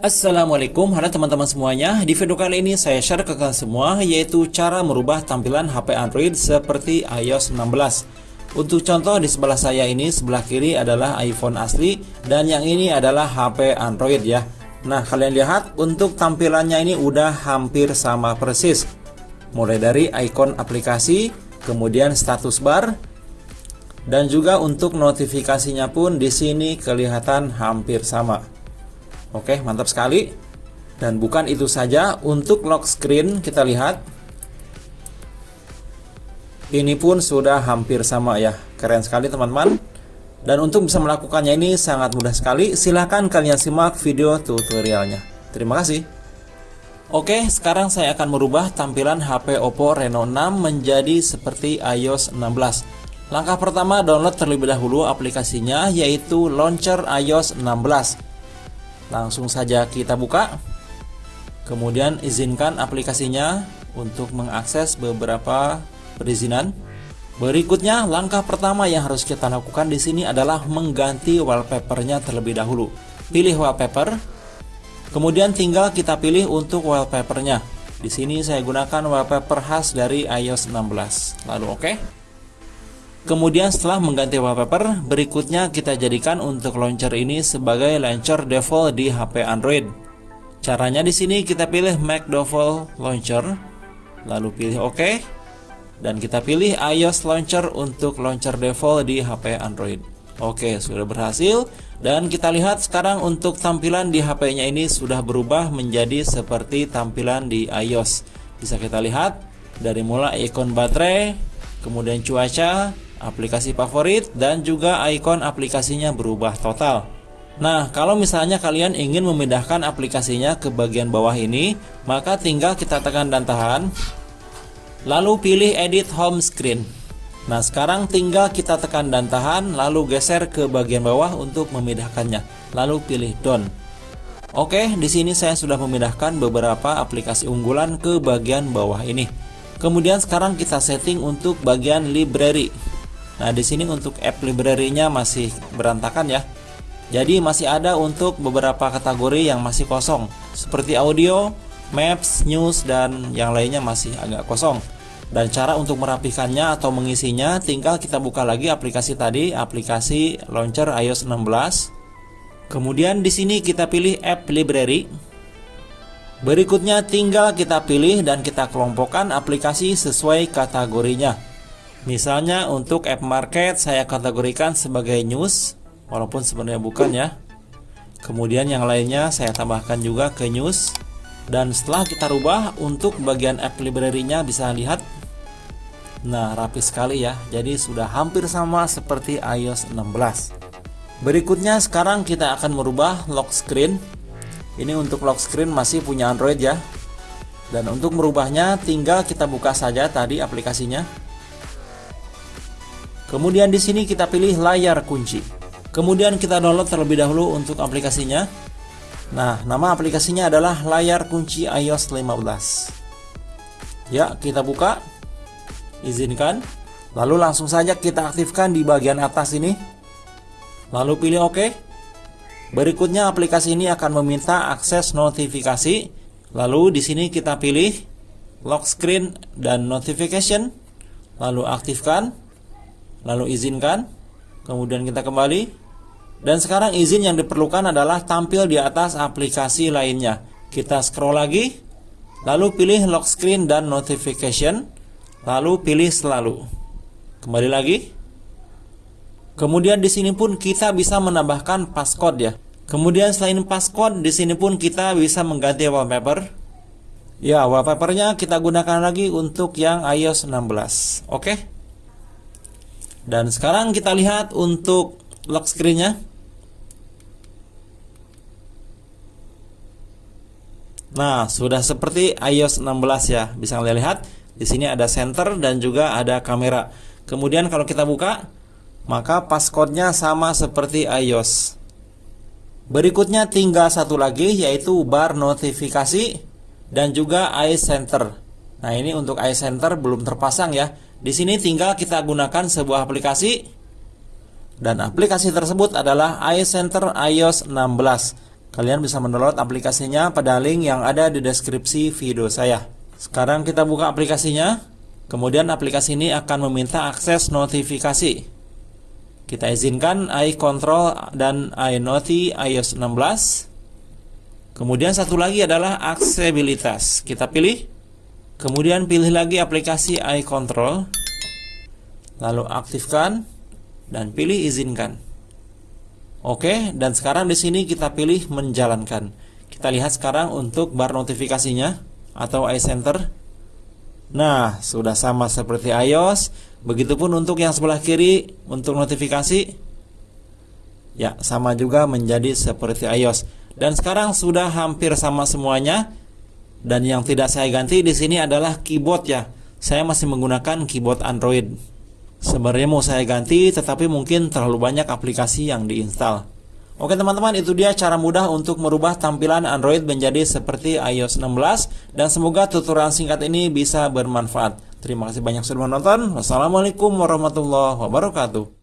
Assalamualaikum. Halo teman-teman semuanya. Di video kali ini saya share ke kalian semua Yaitu cara merubah tampilan HP Android seperti iOS 16 Untuk contoh di sebelah saya ini Sebelah kiri adalah iPhone asli Dan yang ini adalah HP Android ya. Nah kalian lihat untuk tampilannya ini udah hampir sama persis. Mulai dari ikon aplikasi Kemudian status bar Dan juga untuk notifikasinya pun di sini kelihatan hampir sama Oke, mantap sekali. Dan bukan itu saja, untuk lock screen kita lihat. Ini pun sudah hampir sama ya. Keren sekali teman-teman. Dan untuk bisa melakukannya ini sangat mudah sekali. Silahkan kalian simak video tutorialnya. Terima kasih. Oke, sekarang saya akan merubah tampilan HP Oppo Reno 6 menjadi seperti iOS 16. Langkah pertama download terlebih dahulu aplikasinya yaitu Launcher iOS 16. Langsung saja kita buka. Kemudian izinkan aplikasinya untuk mengakses beberapa perizinan. Berikutnya, langkah pertama yang harus kita lakukan di sini adalah mengganti wallpapernya terlebih dahulu. Pilih wallpaper. Kemudian tinggal kita pilih untuk wallpapernya. Di sini saya gunakan wallpaper khas dari iOS 16. Lalu oke. Okay. Kemudian setelah mengganti wallpaper, berikutnya kita jadikan untuk launcher ini sebagai launcher default di HP Android. Caranya di sini kita pilih Mac Default Launcher, lalu pilih OK, dan kita pilih iOS Launcher untuk launcher default di HP Android. Oke, sudah berhasil. Dan kita lihat sekarang untuk tampilan di HP-nya ini sudah berubah menjadi seperti tampilan di iOS. Bisa kita lihat dari mulai ikon baterai, kemudian cuaca, aplikasi favorit, dan juga ikon aplikasinya berubah total. Nah, kalau misalnya kalian ingin memindahkan aplikasinya ke bagian bawah ini, maka tinggal kita tekan dan tahan, lalu pilih Edit Home Screen. Nah, sekarang tinggal kita tekan dan tahan, lalu geser ke bagian bawah untuk memindahkannya, lalu pilih Done. Oke, di sini saya sudah memindahkan beberapa aplikasi unggulan ke bagian bawah ini. Kemudian sekarang kita setting untuk bagian library. Nah, di sini untuk app library-nya masih berantakan ya. Jadi masih ada untuk beberapa kategori yang masih kosong, seperti audio, maps, news, dan yang lainnya masih agak kosong. Dan cara untuk merapikannya atau mengisinya, tinggal kita buka lagi aplikasi tadi, aplikasi launcher iOS 16. Kemudian di sini kita pilih app library. Berikutnya tinggal kita pilih dan kita kelompokkan aplikasi sesuai kategorinya. Misalnya untuk app market saya kategorikan sebagai news Walaupun sebenarnya bukan ya. Kemudian yang lainnya saya tambahkan juga ke news. Dan setelah kita rubah untuk bagian app library-nya bisa lihat. Nah rapi sekali ya. Jadi sudah hampir sama seperti iOS 16 Berikutnya sekarang kita akan merubah lock screen. Ini untuk lock screen masih punya Android ya. Dan untuk merubahnya tinggal kita buka saja tadi aplikasinya Kemudian di sini kita pilih layar kunci. Kemudian kita download terlebih dahulu untuk aplikasinya. Nah, nama aplikasinya adalah layar kunci iOS 15. Ya, kita buka. Izinkan. Lalu langsung saja kita aktifkan di bagian atas ini. Lalu pilih OK. Berikutnya aplikasi ini akan meminta akses notifikasi. Lalu di sini kita pilih lock screen dan notification. Lalu aktifkan lalu izinkan kemudian kita kembali. Dan sekarang izin yang diperlukan adalah tampil di atas aplikasi lainnya. Kita scroll lagi lalu pilih lock screen dan notification lalu pilih selalu. Kembali lagi. Kemudian di sini pun kita bisa menambahkan passcode ya. Kemudian selain passcode di sini pun kita bisa mengganti wallpaper. Ya wallpapernya kita gunakan lagi untuk yang iOS 16 oke? okay? Dan sekarang kita lihat untuk lock screen-nya. Nah, sudah seperti iOS 16 ya. Bisa kalian lihat di sini ada center dan juga ada kamera. Kemudian kalau kita buka, maka passcode-nya sama seperti iOS. Berikutnya tinggal satu lagi yaitu bar notifikasi dan juga iCenter. Nah, ini untuk iCenter belum terpasang ya. Di sini tinggal kita gunakan sebuah aplikasi dan aplikasi tersebut adalah iCenter iOS 16. Kalian bisa mendownload aplikasinya pada link yang ada di deskripsi video saya. Sekarang kita buka aplikasinya. Kemudian aplikasi ini akan meminta akses notifikasi. Kita izinkan iControl dan iNoti iOS 16. Kemudian satu lagi adalah aksesibilitas. Kita pilih. Kemudian pilih lagi aplikasi iControl. Lalu aktifkan dan pilih izinkan. Oke, dan sekarang di sini kita pilih menjalankan. Kita lihat sekarang untuk bar notifikasinya atau iCenter. Nah, sudah sama seperti iOS. Begitupun untuk yang sebelah kiri untuk notifikasi. Ya, sama juga menjadi seperti iOS. Dan sekarang sudah hampir sama semuanya. Dan yang tidak saya ganti di sini adalah keyboard ya. Saya masih menggunakan keyboard Android. Sebenarnya mau saya ganti, tetapi mungkin terlalu banyak aplikasi yang diinstal. Oke teman-teman, itu dia cara mudah untuk merubah tampilan Android menjadi seperti iOS 16 dan semoga tutorial singkat ini bisa bermanfaat. Terima kasih banyak sudah menonton. Wassalamualaikum warahmatullahi wabarakatuh.